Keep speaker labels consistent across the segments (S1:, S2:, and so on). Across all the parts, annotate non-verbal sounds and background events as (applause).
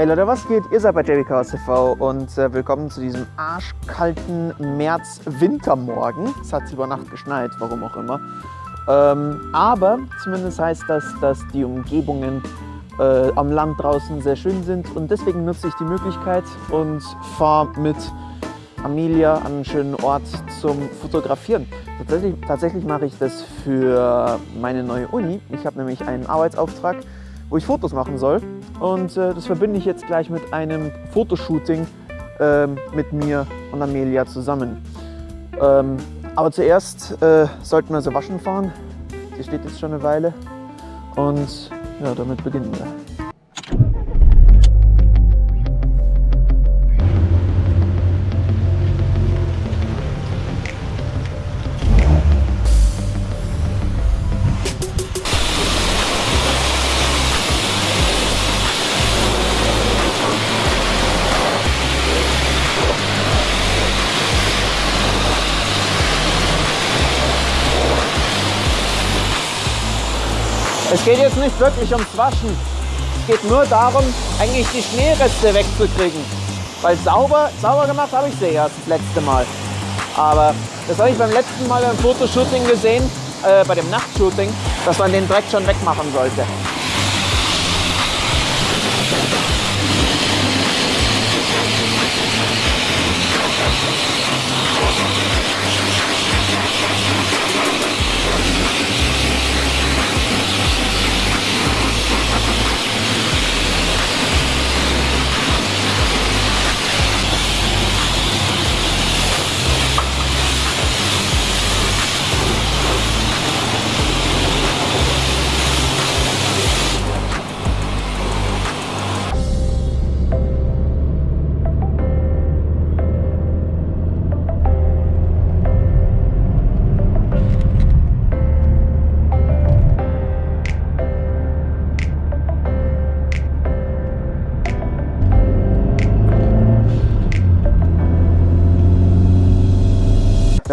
S1: Hey Leute, was geht? Ihr seid bei JB Chaos TV und äh, willkommen zu diesem arschkalten März-Wintermorgen. Es hat über Nacht geschneit, warum auch immer. Ähm, aber zumindest heißt das, dass die Umgebungen äh, am Land draußen sehr schön sind und deswegen nutze ich die Möglichkeit und fahre mit Amelia an einen schönen Ort zum Fotografieren. Tatsächlich, tatsächlich mache ich das für meine neue Uni. Ich habe nämlich einen Arbeitsauftrag, wo ich Fotos machen soll und äh, das verbinde ich jetzt gleich mit einem Fotoshooting äh, mit mir und Amelia zusammen. Ähm, aber zuerst äh, sollten wir sie waschen fahren. Sie steht jetzt schon eine Weile und ja, damit beginnen wir. Es geht jetzt nicht wirklich ums Waschen. Es geht nur darum, eigentlich die Schneereste wegzukriegen. Weil sauber, sauber gemacht habe ich sie erst das letzte Mal. Aber das habe ich beim letzten Mal beim Fotoshooting gesehen, äh, bei dem Nachtshooting, dass man den Dreck schon wegmachen sollte.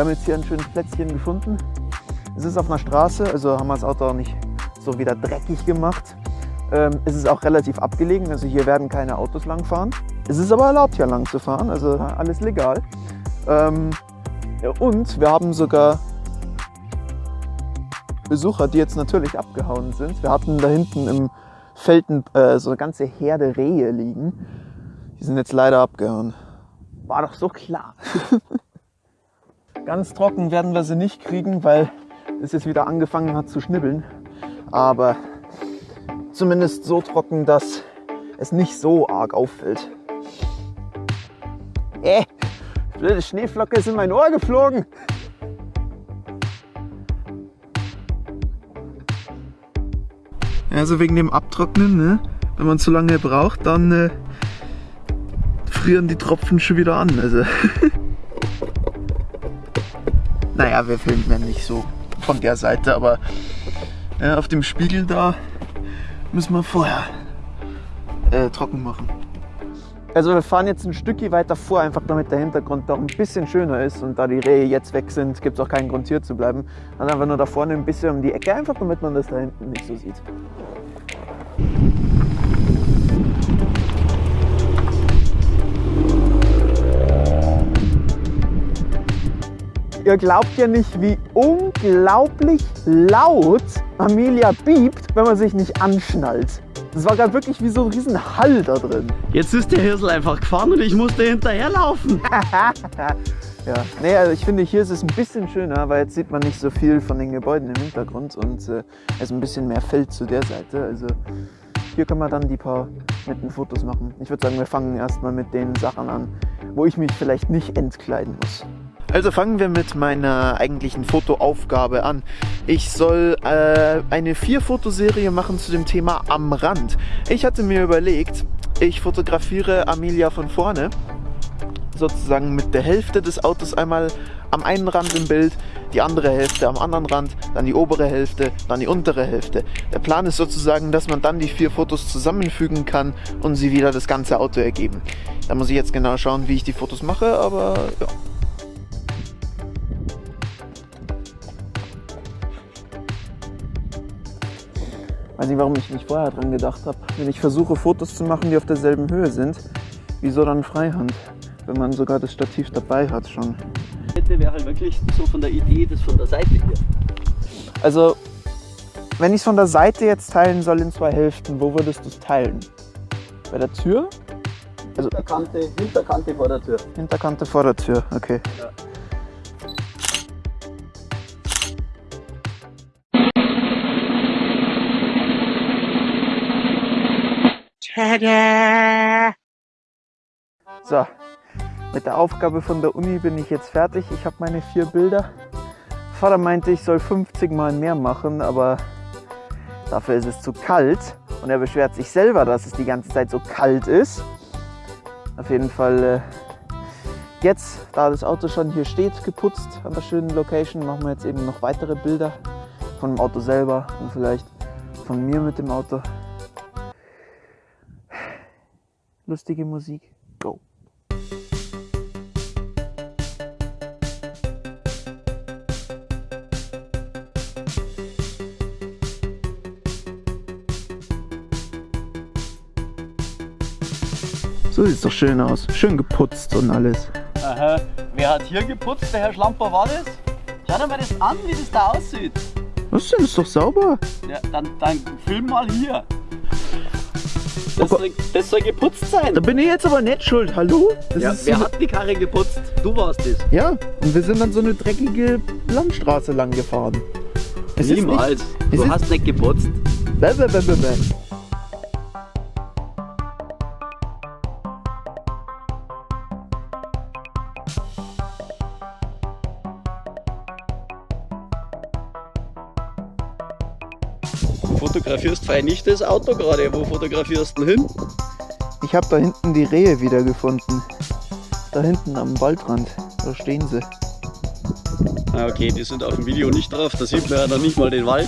S1: Haben jetzt hier ein schönes Plätzchen gefunden. Es ist auf einer Straße, also haben wir das Auto auch nicht so wieder dreckig gemacht. Ähm, es ist auch relativ abgelegen, also hier werden keine Autos langfahren. Es ist aber erlaubt, hier lang zu fahren, also alles legal. Ähm, und wir haben sogar Besucher, die jetzt natürlich abgehauen sind. Wir hatten da hinten im Felden äh, so eine ganze Herde Rehe liegen. Die sind jetzt leider abgehauen. War doch so klar. (laughs) Ganz trocken werden wir sie nicht kriegen, weil es jetzt wieder angefangen hat zu schnibbeln. Aber zumindest so trocken, dass es nicht so arg auffällt. Äh, blöde Schneeflocke ist in mein Ohr geflogen. Also wegen dem Abtrocknen, ne? wenn man zu lange braucht, dann äh, frieren die Tropfen schon wieder an. Also (laughs) naja, wir filmen ja nicht so von der Seite, aber äh, auf dem Spiegel da müssen wir vorher äh, trocken machen. Also wir fahren jetzt ein Stückchen weiter vor, einfach damit der Hintergrund doch ein bisschen schöner ist und da die Rehe jetzt weg sind, gibt es auch keinen Grund hier zu bleiben. Dann einfach nur da vorne ein bisschen um die Ecke, einfach damit man das da hinten nicht so sieht. Ihr glaubt ja nicht, wie unglaublich laut Amelia piept, wenn man sich nicht anschnallt. Das war gerade wirklich wie so ein riesen Hall da drin.
S2: Jetzt ist der Hirsel einfach gefahren und ich musste hinterherlaufen. (laughs)
S1: ja, nee, also ich finde, hier ist es ein bisschen schöner, weil jetzt sieht man nicht so viel von den Gebäuden im Hintergrund und äh, es ist ein bisschen mehr Feld zu der Seite. Also hier können wir dann die paar netten Fotos machen. Ich würde sagen, wir fangen erstmal mit den Sachen an, wo ich mich vielleicht nicht entkleiden muss. Also fangen wir mit meiner eigentlichen Fotoaufgabe an. Ich soll äh, eine Vier-Fotoserie machen zu dem Thema am Rand. Ich hatte mir überlegt, ich fotografiere Amelia von vorne, sozusagen mit der Hälfte des Autos einmal am einen Rand im Bild, die andere Hälfte am anderen Rand, dann die obere Hälfte, dann die untere Hälfte. Der Plan ist sozusagen, dass man dann die vier Fotos zusammenfügen kann und sie wieder das ganze Auto ergeben. Da muss ich jetzt genau schauen, wie ich die Fotos mache, aber ja. Weiß nicht, warum ich nicht vorher dran gedacht habe. Wenn ich versuche, Fotos zu machen, die auf derselben Höhe sind, wieso dann Freihand? Wenn man sogar das Stativ dabei hat schon.
S2: Hätte wäre halt wirklich so von der Idee, das von der Seite hier.
S1: Also, wenn ich es von der Seite jetzt teilen soll in zwei Hälften, wo würdest du es teilen? Bei der Tür? Also
S2: Hinterkante, Hinterkante vor der Tür.
S1: Hinterkante vor der Tür, okay.
S2: Ja.
S1: So, mit der Aufgabe von der Uni bin ich jetzt fertig. Ich habe meine vier Bilder. Vater meinte, ich soll 50 Mal mehr machen, aber dafür ist es zu kalt. Und er beschwert sich selber, dass es die ganze Zeit so kalt ist. Auf jeden Fall äh, jetzt, da das Auto schon hier steht, geputzt an der schönen Location, machen wir jetzt eben noch weitere Bilder von dem Auto selber und vielleicht von mir mit dem Auto. Lustige Musik. Go. So sieht's doch schön aus. Schön geputzt und alles.
S2: Aha. Wer hat hier geputzt? Der Herr Schlamper war das? Schau dir mal das an, wie das da aussieht.
S1: Was denn? Ist doch sauber.
S2: Ja, dann, dann film mal hier.
S1: Oh
S2: Das,
S1: Gott.
S2: soll, das soll geputzt sein.
S1: Da bin ich jetzt aber nicht schuld. Hallo? Das
S2: Ja, wer
S1: so-
S2: hat die Karre geputzt? Du warst es.
S1: ja, und wir sind dann so eine dreckige Landstraße lang gefahren. Es ist
S2: Niemals.
S1: es
S2: Du hast nicht geputzt.
S1: Nicht, bäh, bäh, bäh, bäh,
S2: fotografierst fein nicht das Auto gerade. Wo fotografierst du hin?
S1: Ich habe da hinten die Rehe wiedergefunden. Da hinten am Waldrand. Da stehen sie.
S2: Ah, okay, die sind auf dem Video nicht drauf. Da sieht man ja dann nicht mal den Wald.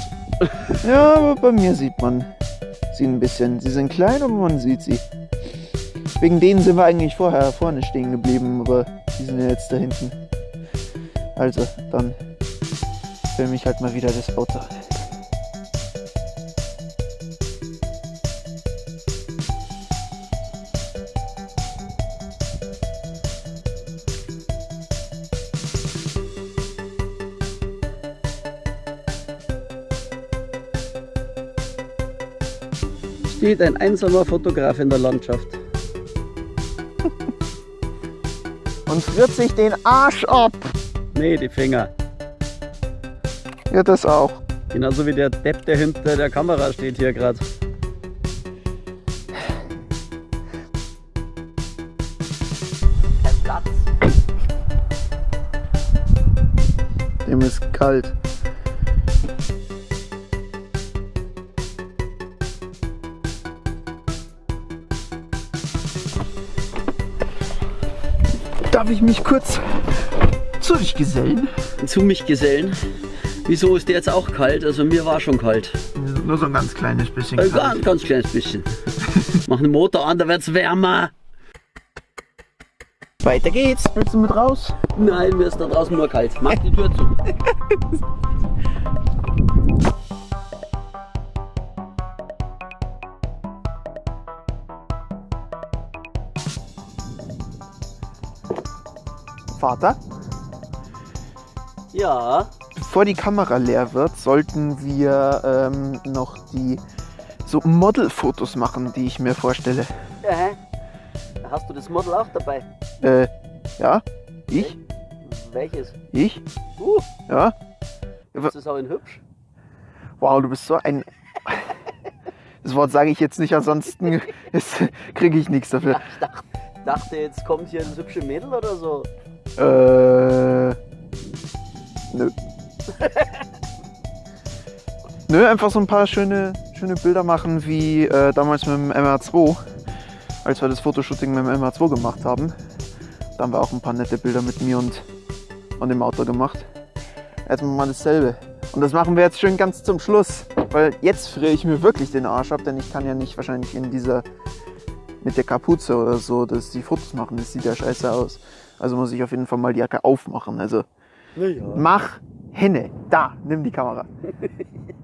S1: Ja, aber bei mir sieht man sie ein bisschen. Sie sind klein, aber man sieht sie. Wegen denen sind wir eigentlich vorher vorne stehen geblieben, aber die sind ja jetzt da hinten. Also, dann filme ich halt mal wieder das Auto.
S2: Steht ein einsamer Fotograf in der Landschaft.
S1: Und friert sich den Arsch ab.
S2: Nee, die Finger.
S1: Ja, das auch.
S2: Genauso wie der Depp, der hinter der Kamera steht hier gerade. Platz.
S1: Dem ist kalt. Darf ich mich kurz zu dich gesellen?
S2: Zu mich gesellen. Wieso ist der jetzt auch kalt? Also mir war schon kalt.
S1: Nur so ein ganz kleines bisschen.
S2: Ein ganz, ganz kleines bisschen. (laughs) Mach den Motor an, da wird's wärmer.
S1: Weiter geht's. Willst du mit raus?
S2: Nein, mir ist da draußen nur kalt. Mach die Tür zu. (laughs)
S1: Vater,
S2: Ja.
S1: bevor die Kamera leer wird, sollten wir ähm, noch die so Modelfotos machen, die ich mir vorstelle.
S2: Äh, hast du das Model auch dabei?
S1: Äh, ja? Ich?
S2: Welches?
S1: Ich?
S2: Uh,
S1: Ja?
S2: ist das auch in hübsch?
S1: Wow, du bist so ein. (laughs) Das Wort sage ich jetzt nicht, ansonsten (laughs) kriege ich nichts dafür.
S2: Ich dachte, dachte, jetzt kommt hier ein hübsche Mädel oder so.
S1: Äh. Nö. (laughs) Nö, einfach so ein paar schöne, schöne Bilder machen, wie äh, damals mit dem MR2, als wir das Fotoshooting mit dem MR2 gemacht haben. Da haben wir auch ein paar nette Bilder mit mir und, und dem Auto gemacht. Erstmal mal dasselbe. Und das machen wir jetzt schön ganz zum Schluss, weil jetzt friere ich mir wirklich den Arsch ab, denn ich kann ja nicht wahrscheinlich in dieser mit der Kapuze oder so, dass die Fotos machen. Das sieht ja scheiße aus. Also muss ich auf jeden Fall mal die Jacke aufmachen. Also
S2: Naja.
S1: mach Henne. Da, nimm die Kamera. (laughs)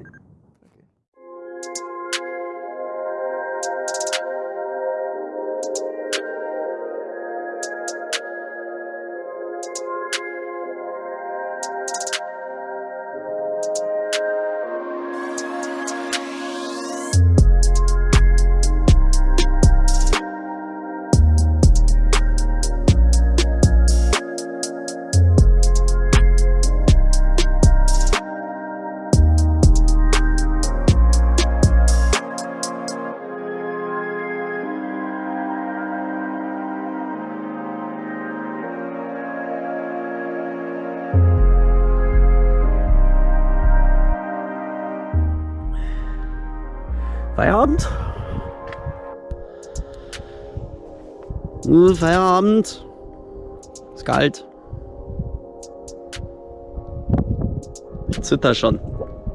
S2: Hm, Feierabend. Ist kalt. Ich zitter schon.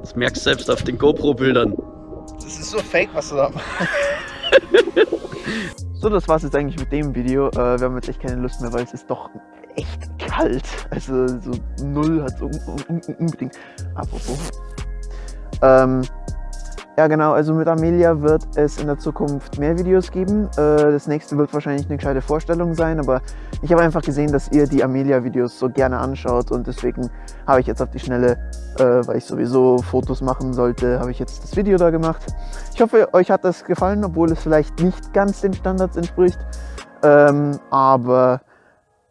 S2: Das merkst du selbst auf den GoPro-Bildern.
S1: Das ist so fake, was du da machst. (laughs) so, das war's jetzt eigentlich mit dem Video. Äh, wir haben jetzt echt keine Lust mehr, weil es ist doch echt kalt. Also so null hat es unbedingt. Apropos. Ähm, ja genau, also mit Amelia wird es in der Zukunft mehr Videos geben. Äh, das nächste wird wahrscheinlich eine gescheite Vorstellung sein, aber ich habe einfach gesehen, dass ihr die Amelia-Videos so gerne anschaut und deswegen habe ich jetzt auf die Schnelle, äh, weil ich sowieso Fotos machen sollte, habe ich jetzt das Video da gemacht. Ich hoffe, euch hat das gefallen, obwohl es vielleicht nicht ganz den Standards entspricht. Ähm, aber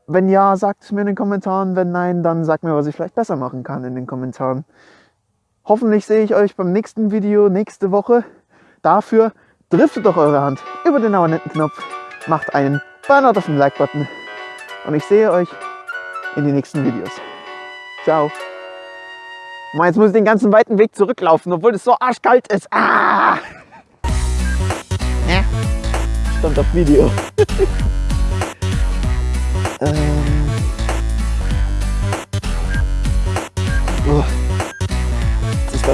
S1: wenn ja, sagt es mir in den Kommentaren. Wenn nein, dann sagt mir, was ich vielleicht besser machen kann in den Kommentaren. Hoffentlich sehe ich euch beim nächsten Video nächste Woche. Dafür driftet doch eure Hand über den Abonnenten-Knopf, macht einen Burnout auf den Like-Button und ich sehe euch in den nächsten Videos. Ciao. Mann, jetzt muss ich den ganzen weiten Weg zurücklaufen, obwohl es so arschkalt ist. Ah! Ja. Stand auf Video. (laughs) ähm. Oh.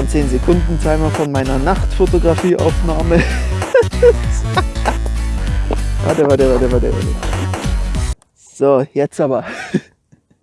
S1: Das ist dann 10 Sekunden Timer von meiner Nachtfotografieaufnahme. (laughs) warte, warte, warte, warte, warte. So, jetzt aber. (laughs)